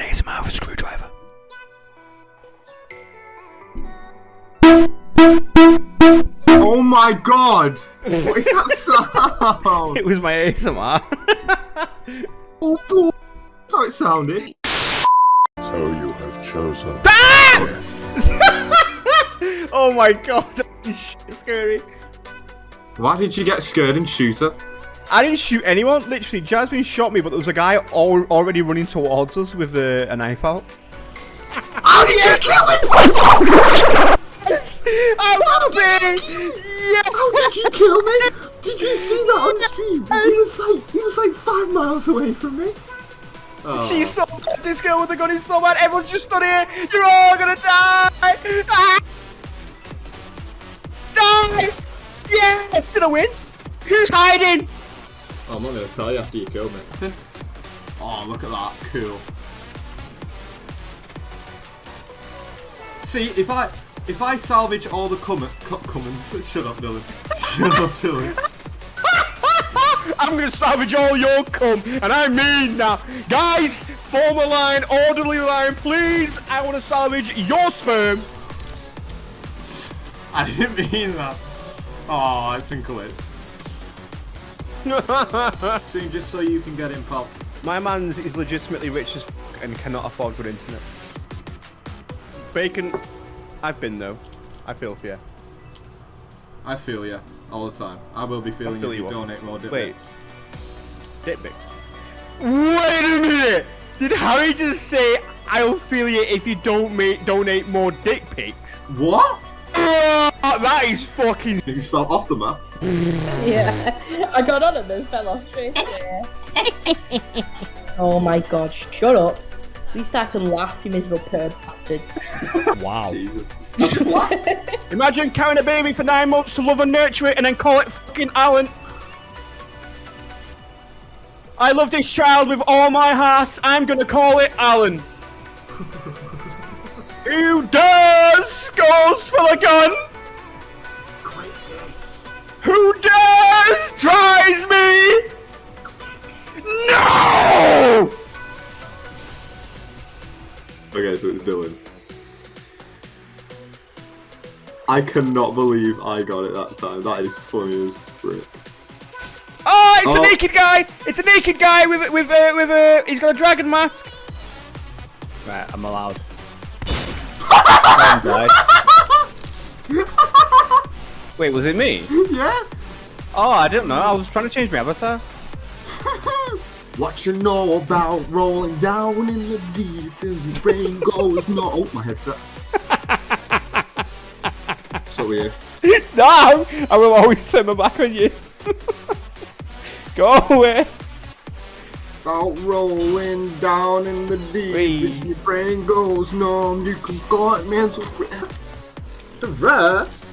an ASMR with a screwdriver. Oh my god! What is that sound? It was my ASMR. oh boy! That's how it sounded. So you have chosen. Ah! oh my god, that is shit scary. Why did you get scared and shoot her? I didn't shoot anyone. Literally, Jasmine shot me, but there was a guy al already running towards us with a, a knife out. How did you kill him? I love it! Yeah! How did you kill me? Did you see that on stream? He was like, he was like five miles away from me. Oh. She's so bad. This girl with the gun is so bad. Everyone's just stood here. You're all gonna die. Ah! Die! Yes! Did I win? Who's hiding? Oh, I'm not gonna tell you after you kill me. oh, look at that. Cool. See, if I if I salvage all the comment co comments, shut up, Dylan. Shut up, Dylan. I'm gonna salvage all your cum, and I mean now. Guys, form a line, orderly line, please. I want to salvage your sperm. I didn't mean that. Oh, it's incorrect. See, just so you can get in, pal. My man's is legitimately rich as and cannot afford good internet. Bacon, I've been though. I feel for you. I feel you all the time. I will be feeling feel you if you you donate more dick Wait. pics. Dick pics. Wait a minute! Did Harry just say I'll feel you if you don't make donate more dick pics? What? Oh, that is fucking. You fell off the map. Yeah, I got on and then fell off straight away. oh my god, shut up. At least I can laugh, you miserable perv bastards. Wow. Jesus. Imagine carrying a baby for nine months to love and nurture it and then call it fucking Alan. I love this child with all my heart. I'm gonna call it Alan. Who does goes for the gun? I cannot believe I got it that time. That is funny as frick. Oh, it's Oh. a naked guy! It's a naked guy with with uh, with a. he's got a dragon mask. Right, I'm allowed. Wait, was it me? Yeah? Oh, I didn't know. I was trying to change my avatar. What you know about rolling down in the deep and your brain goes no. Oh, my headset. So weird. No, I will always turn my back on you. Go away. About rolling down in the deep Wee. your brain goes numb. You can go out mental. Right.